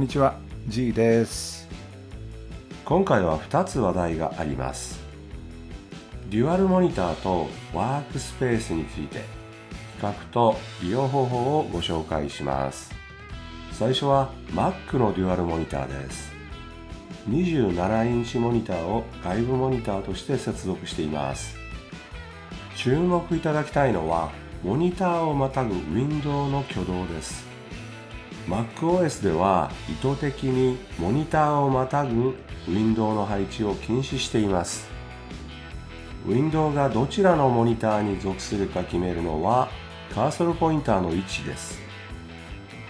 んにちは G です。今回は2つ話題があります。デュアルモニターとワークスペースについて比較と利用方法をご紹介します。最初は Mac のデュアルモニターです。27インチモニターを外部モニターとして接続しています。注目いただきたいのはモニターをまたぐウィンドウの挙動です。MacOS では意図的にモニターをまたぐウィンドウの配置を禁止しています。ウィンドウがどちらのモニターに属するか決めるのはカーソルポインターの位置です。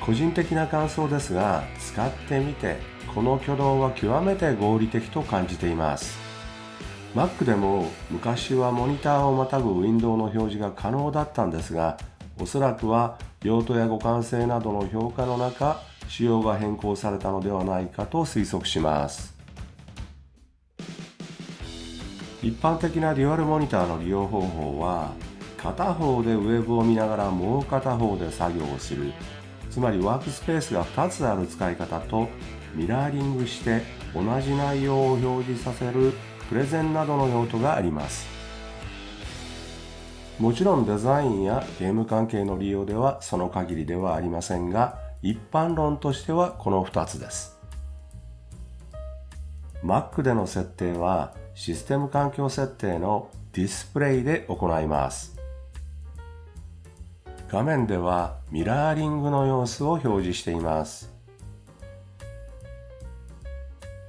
個人的な感想ですが使ってみてこの挙動は極めて合理的と感じています。Mac でも昔はモニターをまたぐウィンドウの表示が可能だったんですがおそらくは用途や互換性などの評価の中仕様が変更されたのではないかと推測します。一般的なデュアルモニターの利用方法は片方でウェブを見ながらもう片方で作業をする。つまりワークスペースが2つある使い方とミラーリングして同じ内容を表示させるプレゼンなどの用途があります。もちろんデザインやゲーム関係の利用ではその限りではありませんが一般論としてはこの2つです。Mac での設定はシステム環境設定のディスプレイで行います。画面ではミラーリングの様子を表示しています。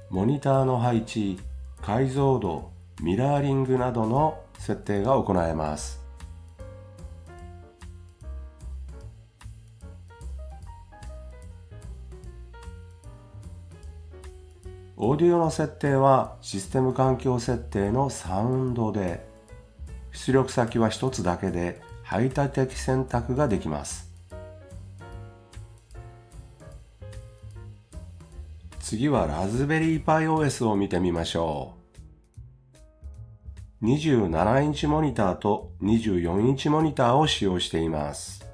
モニターの配置解像度ミラーリングなどの設定が行えます。オーディオの設定はシステム環境設定のサウンドで出力先は一つだけで排他的選択ができます。次はラズベリーパイ OS を見てみましょう。27インチモニターと24インチモニターを使用しています。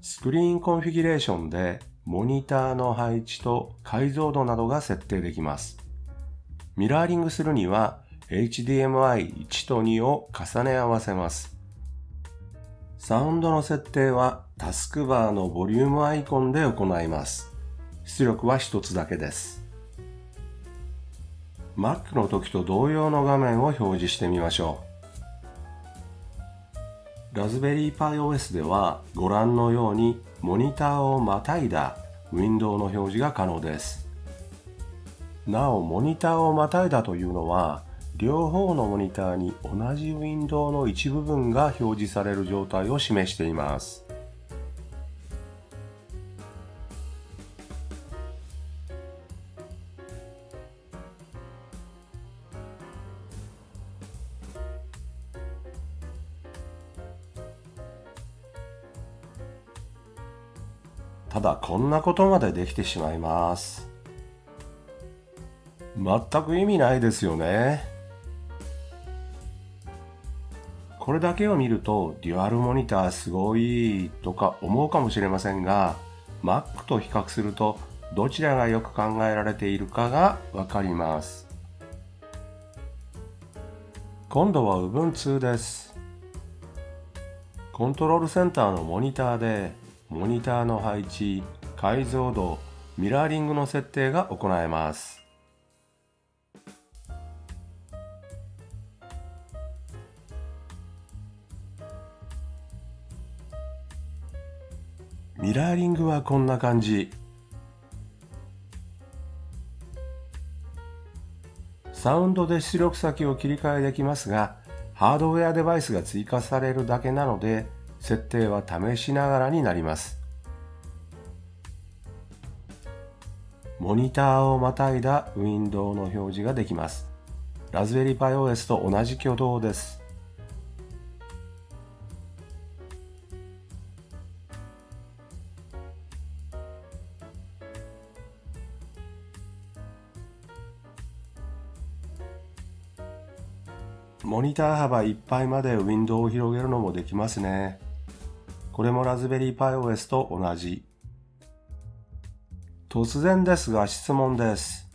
スクリーンコンフィギュレーションでモニターの配置と解像度などが設定できます。ミラーリングするには HDMI1 と2を重ね合わせます。サウンドの設定はタスクバーのボリュームアイコンで行います。出力は一つだけです。Mac の時と同様の画面を表示してみましょう。ラズベリーパイ OS ではご覧のようにモニターをまたいだウィンドウの表示が可能です。なお、モニターをまたいだというのは、両方のモニターに同じウィンドウの一部分が表示される状態を示しています。ただこんなことまでできてしまいます。全く意味ないですよね。これだけを見るとデュアルモニターすごいとか思うかもしれませんが Mac と比較するとどちらがよく考えられているかがわかります。今度は Ubuntu です。コントロールセンターのモニターでモニターの配置、解像度、ミラーリングの設定が行えます。ミラーリングはこんな感じ。サウンドで出力先を切り替えできますが、ハードウェアデバイスが追加されるだけなので、設定は試しながらになります。モニターをまたいだウィンドウの表示ができます。ラズベリーパイ OS と同じ挙動です。モニター幅いっぱいまでウィンドウを広げるのもできますね。これもラズベリーパイ OS と同じ。突然ですが質問です。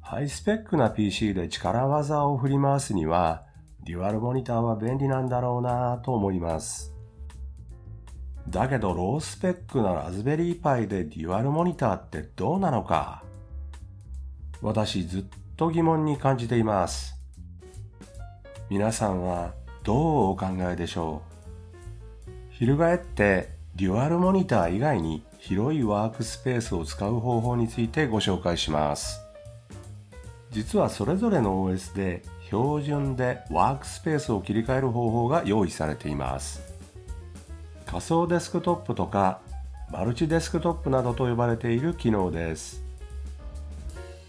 ハイスペックな PC で力技を振り回すには、デュアルモニターは便利なんだろうなと思います。だけどロースペックなラズベリーパイでデュアルモニターってどうなのか私ずっと疑問に感じています。皆さんはどうお考えでしょう？翻ってデュアルモニター以外に広いワークスペースを使う方法についてご紹介します。実はそれぞれの OS で標準でワークスペースを切り替える方法が用意されています。仮想デスクトップとかマルチデスクトップなどと呼ばれている機能です。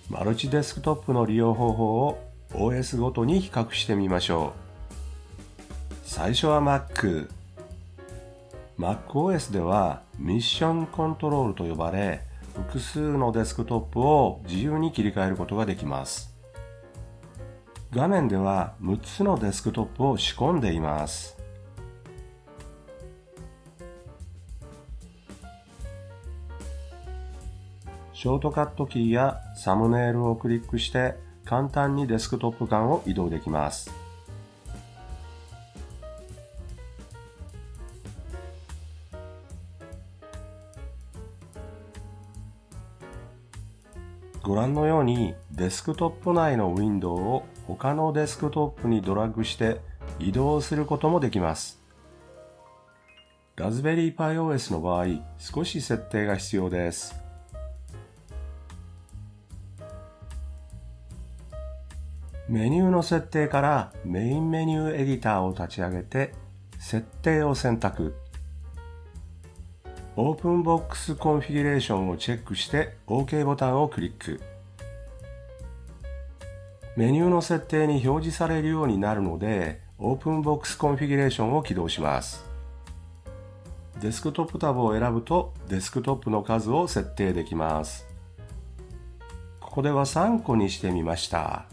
マルチデスクトップの利用方法を OS ごとに比較してみましょう。最初は Mac。MacOS ではミッションコントロールと呼ばれ、複数のデスクトップを自由に切り替えることができます。画面では6つのデスクトップを仕込んでいます。ショートカットキーやサムネイルをクリックして簡単にデスクトップ間を移動できます。覧のようにデスクトップ内のウィンドウを他のデスクトップにドラッグして移動することもできます。Raspberry Pi OS の場合、少し設定が必要です。メニューの設定からメインメニューエディターを立ち上げて設定を選択。 Openbox Configuration をチェックして OK ボタンをクリック。メニューの設定に表示されるようになるので、 Openbox Configuration を起動します。デスクトップタブを選ぶとデスクトップの数を設定できます。ここでは3個にしてみました。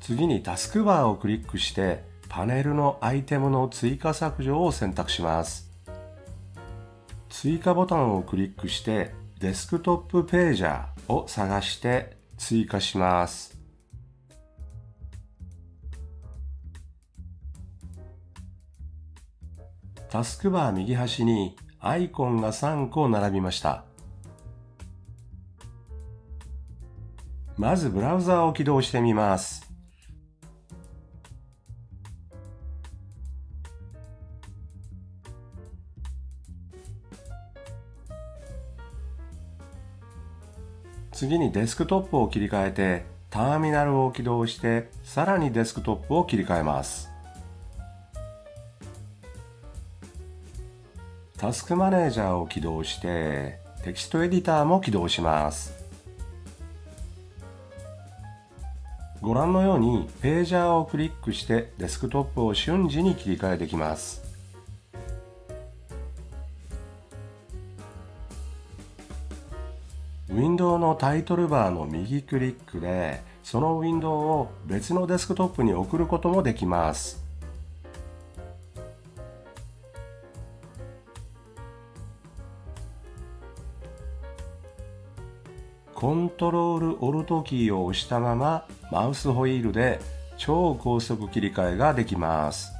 次にタスクバーをクリックしてパネルのアイテムの追加削除を選択します。追加ボタンをクリックしてデスクトップページャーを探して追加します。タスクバー右端にアイコンが3個並びました。まずブラウザを起動してみます。次にデスクトップを切り替えてターミナルを起動してさらにデスクトップを切り替えます。タスクマネージャーを起動してテキストエディターも起動します。ご覧のようにページャーをクリックしてデスクトップを瞬時に切り替えできます。ウィンドウのタイトルバーの右クリックでそのウィンドウを別のデスクトップに送ることもできます。コントロールオルトキーを押したままマウスホイールで超高速切り替えができます。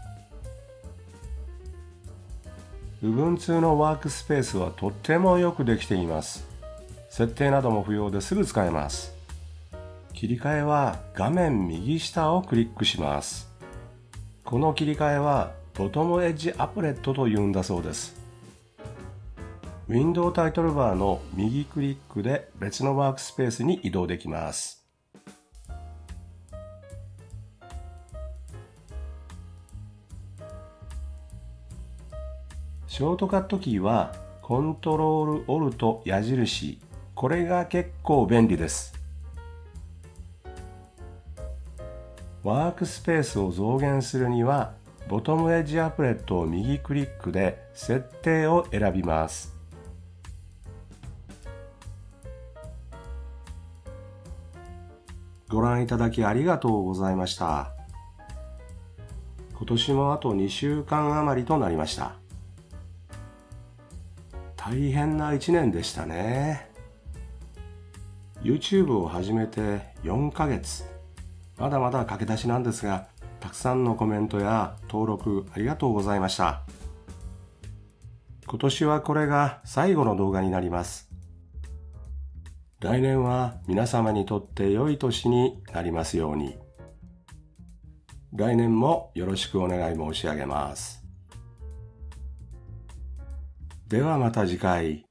Ubuntu のワークスペースはとってもよくできています。設定なども不要ですぐ使えます。切り替えは画面右下をクリックします。この切り替えはボトムエッジアプレットと言うんだそうです。ウィンドウタイトルバーの右クリックで別のワークスペースに移動できます。ショートカットキーはコントロールオルト矢印これが結構便利です。ワークスペースを増減するには、ボトムエッジアプレットを右クリックで設定を選びます。ご覧いただきありがとうございました。今年もあと2週間余りとなりました。大変な一年でしたね。YouTube を始めて4ヶ月。まだまだ駆け出しなんですが、たくさんのコメントや登録ありがとうございました。今年はこれが最後の動画になります。来年は皆様にとって良い年になりますように。来年もよろしくお願い申し上げます。ではまた次回